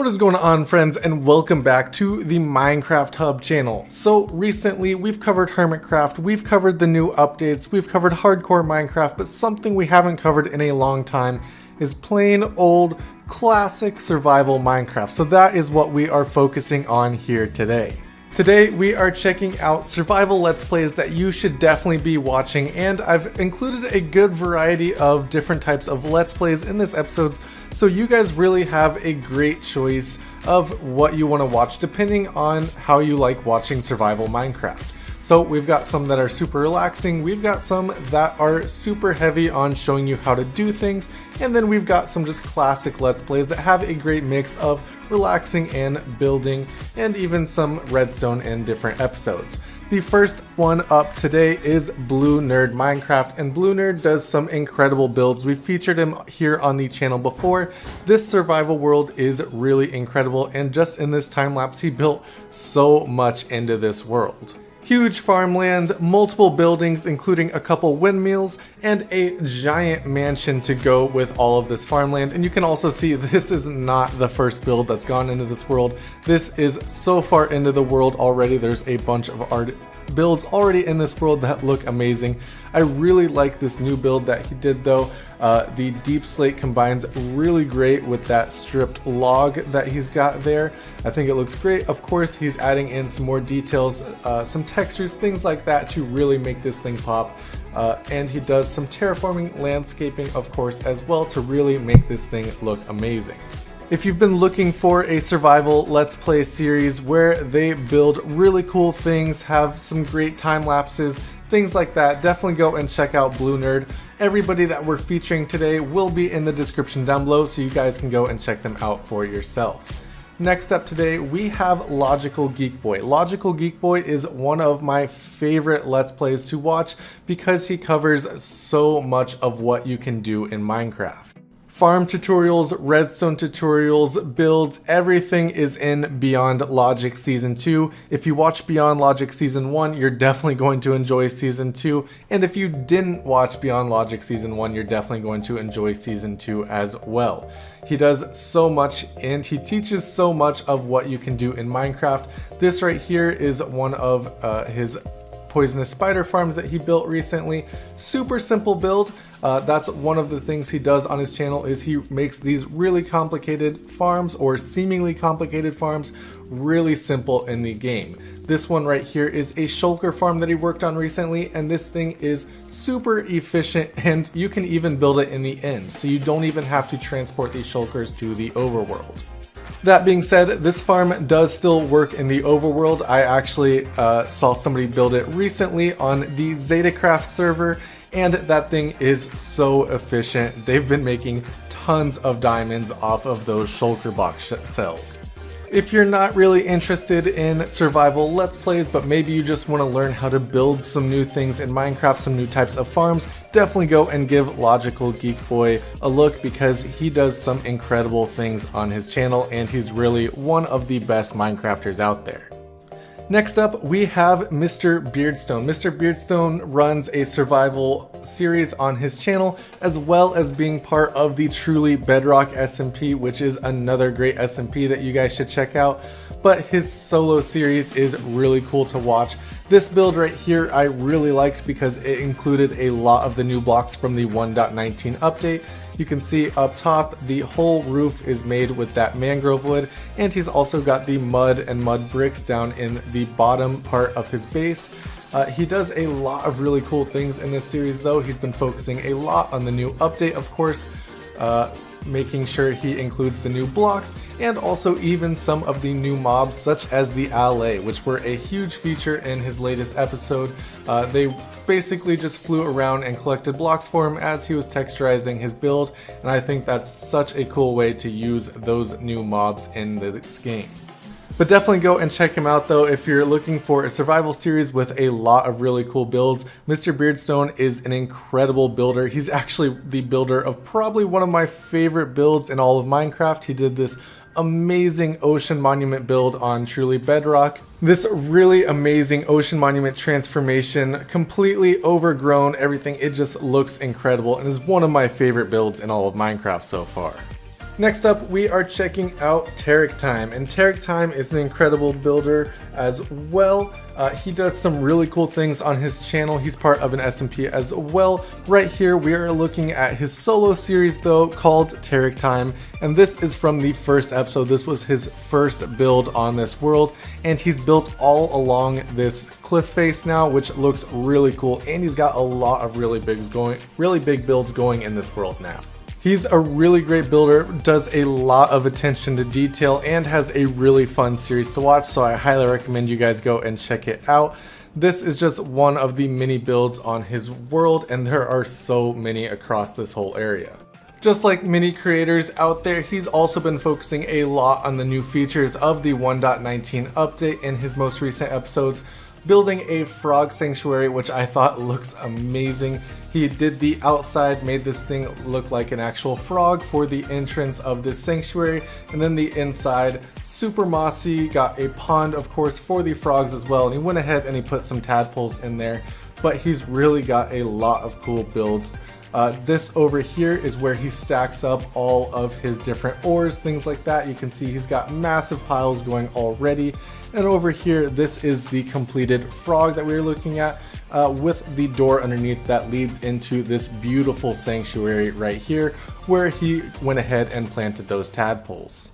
What is going on friends and welcome back to the Minecraft Hub channel. So recently we've covered Hermitcraft, we've covered the new updates, we've covered hardcore Minecraft, but something we haven't covered in a long time is plain old classic survival Minecraft. So that is what we are focusing on here today. Today we are checking out survival let's plays that you should definitely be watching and I've included a good variety of different types of let's plays in this episode so you guys really have a great choice of what you want to watch depending on how you like watching survival Minecraft. So we've got some that are super relaxing, we've got some that are super heavy on showing you how to do things, and then we've got some just classic Let's Plays that have a great mix of relaxing and building, and even some redstone and different episodes. The first one up today is Blue Nerd Minecraft, and Blue Nerd does some incredible builds. We've featured him here on the channel before. This survival world is really incredible, and just in this time lapse, he built so much into this world huge farmland, multiple buildings including a couple windmills, and a giant mansion to go with all of this farmland. And you can also see this is not the first build that's gone into this world. This is so far into the world already. There's a bunch of art builds already in this world that look amazing. I really like this new build that he did though. Uh, the deep slate combines really great with that stripped log that he's got there. I think it looks great. Of course, he's adding in some more details, uh, some textures, things like that to really make this thing pop. Uh, and he does some terraforming landscaping, of course, as well to really make this thing look amazing. If you've been looking for a survival let's play series where they build really cool things, have some great time lapses, things like that, definitely go and check out Blue Nerd. Everybody that we're featuring today will be in the description down below so you guys can go and check them out for yourself. Next up today, we have Logical Geek Boy. Logical Geek Boy is one of my favorite Let's Plays to watch because he covers so much of what you can do in Minecraft farm tutorials, redstone tutorials, builds, everything is in Beyond Logic Season 2. If you watch Beyond Logic Season 1, you're definitely going to enjoy Season 2, and if you didn't watch Beyond Logic Season 1, you're definitely going to enjoy Season 2 as well. He does so much and he teaches so much of what you can do in Minecraft. This right here is one of uh, his poisonous spider farms that he built recently. Super simple build. Uh, that's one of the things he does on his channel is he makes these really complicated farms or seemingly complicated farms really simple in the game. This one right here is a shulker farm that he worked on recently and this thing is super efficient and you can even build it in the end so you don't even have to transport these shulkers to the overworld. That being said, this farm does still work in the overworld. I actually uh, saw somebody build it recently on the Zetacraft server and that thing is so efficient. They've been making tons of diamonds off of those shulker box cells. If you're not really interested in survival let's plays, but maybe you just want to learn how to build some new things in Minecraft, some new types of farms, definitely go and give Logical Geek Boy a look because he does some incredible things on his channel and he's really one of the best Minecrafters out there. Next up, we have Mr. Beardstone. Mr. Beardstone runs a survival series on his channel, as well as being part of the Truly Bedrock SMP, which is another great SMP that you guys should check out. But his solo series is really cool to watch. This build right here I really liked because it included a lot of the new blocks from the 1.19 update, you can see up top the whole roof is made with that mangrove wood and he's also got the mud and mud bricks down in the bottom part of his base. Uh, he does a lot of really cool things in this series though. He's been focusing a lot on the new update of course. Uh, making sure he includes the new blocks and also even some of the new mobs such as the Allay, which were a huge feature in his latest episode. Uh, they basically just flew around and collected blocks for him as he was texturizing his build and I think that's such a cool way to use those new mobs in this game. But definitely go and check him out though if you're looking for a survival series with a lot of really cool builds. Mr. Beardstone is an incredible builder. He's actually the builder of probably one of my favorite builds in all of Minecraft. He did this amazing ocean monument build on Truly Bedrock. This really amazing ocean monument transformation, completely overgrown, everything, it just looks incredible and is one of my favorite builds in all of Minecraft so far. Next up, we are checking out Tarek Time, and Tarek Time is an incredible builder as well. Uh, he does some really cool things on his channel. He's part of an SMP as well. Right here, we are looking at his solo series though, called Tarek Time, and this is from the first episode. This was his first build on this world, and he's built all along this cliff face now, which looks really cool, and he's got a lot of really big going, really big builds going in this world now. He's a really great builder, does a lot of attention to detail, and has a really fun series to watch, so I highly recommend you guys go and check it out. This is just one of the many builds on his world, and there are so many across this whole area. Just like many creators out there, he's also been focusing a lot on the new features of the 1.19 update in his most recent episodes, building a frog sanctuary, which I thought looks amazing. He did the outside, made this thing look like an actual frog for the entrance of this sanctuary, and then the inside, super mossy, got a pond of course for the frogs as well, and he went ahead and he put some tadpoles in there, but he's really got a lot of cool builds. Uh, this over here is where he stacks up all of his different ores, things like that. You can see he's got massive piles going already. And over here, this is the completed frog that we are looking at uh, with the door underneath that leads into this beautiful sanctuary right here where he went ahead and planted those tadpoles.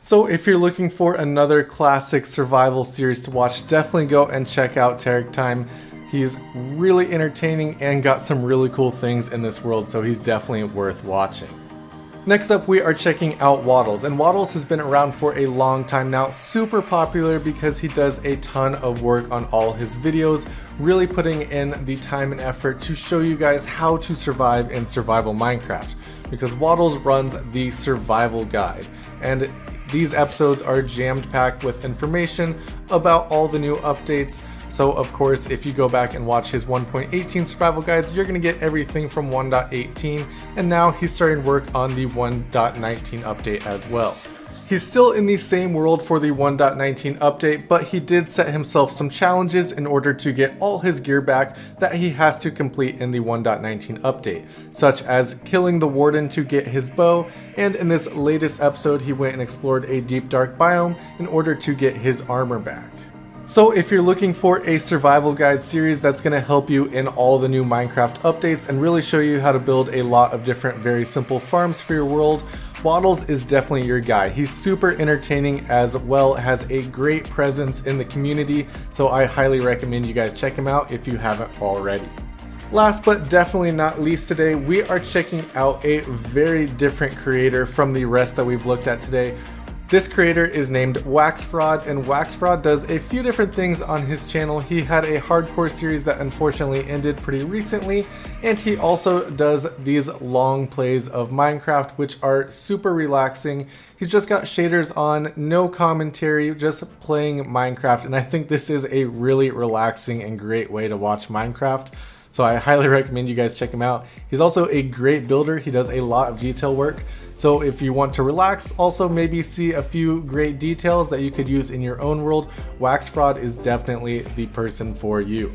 So if you're looking for another classic survival series to watch, definitely go and check out Tarek Time. He's really entertaining and got some really cool things in this world, so he's definitely worth watching. Next up, we are checking out Waddles, and Waddles has been around for a long time now, super popular because he does a ton of work on all his videos, really putting in the time and effort to show you guys how to survive in survival Minecraft, because Waddles runs the survival guide, and these episodes are jammed packed with information about all the new updates, so of course, if you go back and watch his 1.18 survival guides, you're gonna get everything from 1.18, and now he's starting work on the 1.19 update as well. He's still in the same world for the 1.19 update, but he did set himself some challenges in order to get all his gear back that he has to complete in the 1.19 update, such as killing the warden to get his bow, and in this latest episode he went and explored a deep dark biome in order to get his armor back. So if you're looking for a survival guide series that's going to help you in all the new Minecraft updates and really show you how to build a lot of different very simple farms for your world, Waddles is definitely your guy. He's super entertaining as well, has a great presence in the community, so I highly recommend you guys check him out if you haven't already. Last but definitely not least today, we are checking out a very different creator from the rest that we've looked at today. This creator is named Wax Fraud, and Wax Fraud does a few different things on his channel. He had a hardcore series that unfortunately ended pretty recently, and he also does these long plays of Minecraft, which are super relaxing. He's just got shaders on, no commentary, just playing Minecraft, and I think this is a really relaxing and great way to watch Minecraft. So I highly recommend you guys check him out. He's also a great builder. He does a lot of detail work. So if you want to relax, also maybe see a few great details that you could use in your own world, Wax Fraud is definitely the person for you.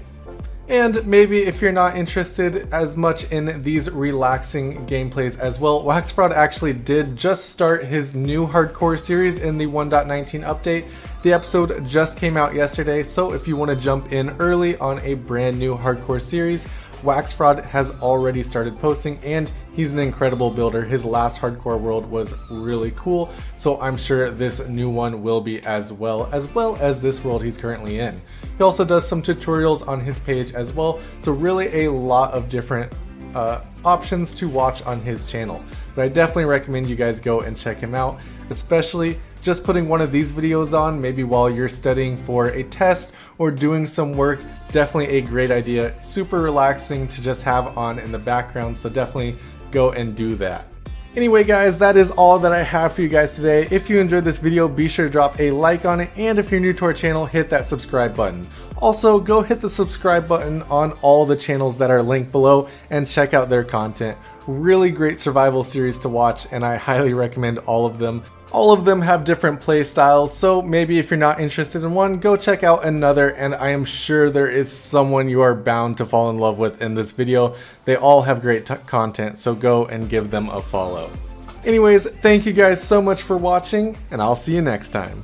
And maybe if you're not interested as much in these relaxing gameplays as well, Wax Fraud actually did just start his new hardcore series in the 1.19 update. The episode just came out yesterday, so if you want to jump in early on a brand new hardcore series, Wax Fraud has already started posting and he's an incredible builder. His last hardcore world was really cool, so I'm sure this new one will be as well, as well as this world he's currently in. He also does some tutorials on his page as well, so really a lot of different uh, options to watch on his channel. But I definitely recommend you guys go and check him out, especially just putting one of these videos on, maybe while you're studying for a test or doing some work, definitely a great idea. Super relaxing to just have on in the background, so definitely go and do that. Anyway guys, that is all that I have for you guys today. If you enjoyed this video, be sure to drop a like on it, and if you're new to our channel, hit that subscribe button. Also, go hit the subscribe button on all the channels that are linked below and check out their content. Really great survival series to watch, and I highly recommend all of them. All of them have different play styles, so maybe if you're not interested in one, go check out another, and I am sure there is someone you are bound to fall in love with in this video. They all have great content, so go and give them a follow. Anyways, thank you guys so much for watching, and I'll see you next time.